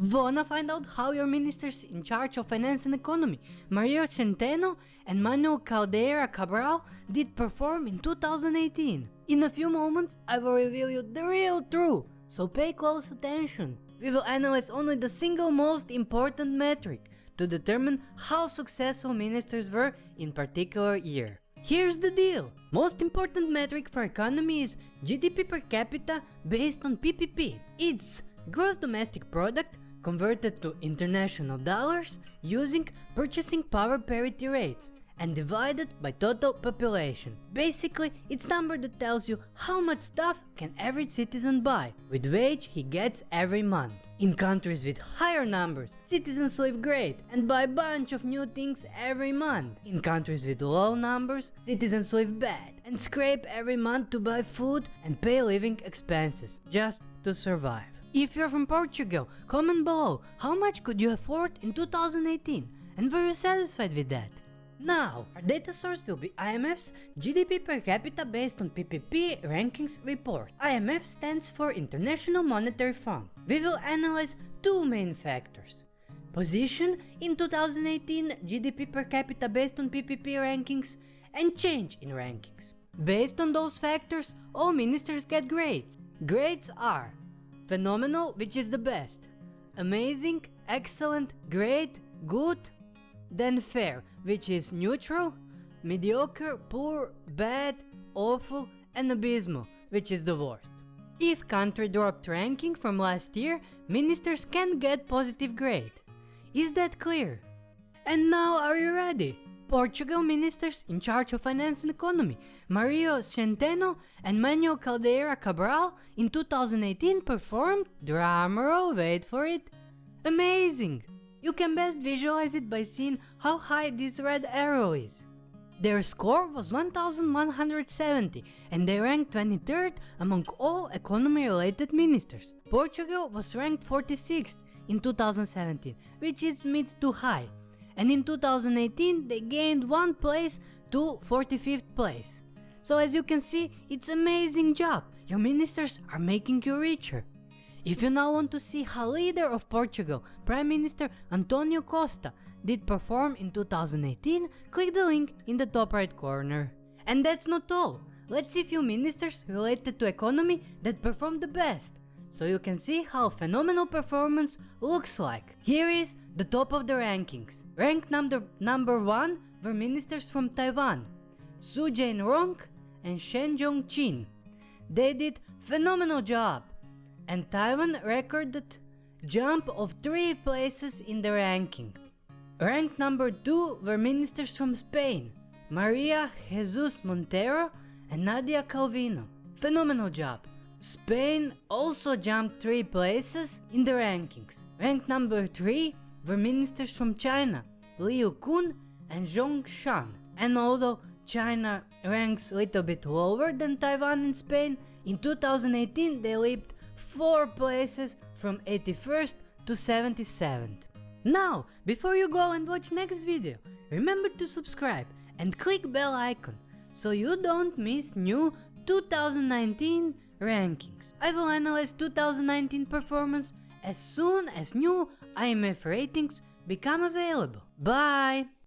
Wanna find out how your ministers in charge of finance and economy, Mario Centeno and Manuel Caldeira Cabral, did perform in 2018? In a few moments, I will reveal you the real truth, so pay close attention. We will analyze only the single most important metric to determine how successful ministers were in particular year. Here's the deal. Most important metric for economy is GDP per capita based on PPP. It's gross domestic product converted to international dollars using purchasing power parity rates and divided by total population. Basically, it's number that tells you how much stuff can every citizen buy with wage he gets every month. In countries with higher numbers, citizens live great and buy a bunch of new things every month. In countries with low numbers, citizens live bad and scrape every month to buy food and pay living expenses just to survive. If you're from Portugal, comment below how much could you afford in 2018 and were you satisfied with that? Now, our data source will be IMF's GDP per capita based on PPP rankings report. IMF stands for International Monetary Fund. We will analyze two main factors. Position in 2018 GDP per capita based on PPP rankings and change in rankings. Based on those factors, all ministers get grades. Grades are Phenomenal, which is the best. Amazing, excellent, great, good. Then fair, which is neutral. Mediocre, poor, bad, awful, and abysmal, which is the worst. If country dropped ranking from last year, ministers can get positive grade. Is that clear? And now are you ready? Portugal ministers in charge of finance and economy, Mario Centeno and Manuel Caldeira Cabral in 2018 performed, drumroll, wait for it, amazing! You can best visualize it by seeing how high this red arrow is. Their score was 1170 and they ranked 23rd among all economy related ministers. Portugal was ranked 46th in 2017, which is mid to high and in 2018 they gained one place to 45th place. So as you can see, it's amazing job, your ministers are making you richer. If you now want to see how leader of Portugal, Prime Minister Antonio Costa, did perform in 2018, click the link in the top right corner. And that's not all, let's see few ministers related to economy that performed the best, so you can see how phenomenal performance looks like. Here is the top of the rankings. Ranked number, number 1 were ministers from Taiwan, Su Jain-rong and Shen Jong-chin. They did phenomenal job and Taiwan recorded jump of 3 places in the ranking. Ranked number 2 were ministers from Spain, Maria Jesus Montero and Nadia Calvino. Phenomenal job. Spain also jumped 3 places in the rankings. Ranked number 3 were ministers from China, Liu Kun and Zhong Shan. And although China ranks a little bit lower than Taiwan and Spain, in 2018 they leaped 4 places from 81st to 77th. Now, before you go and watch next video, remember to subscribe and click bell icon so you don't miss new 2019 rankings. I will analyze 2019 performance as soon as new IMF ratings become available. Bye!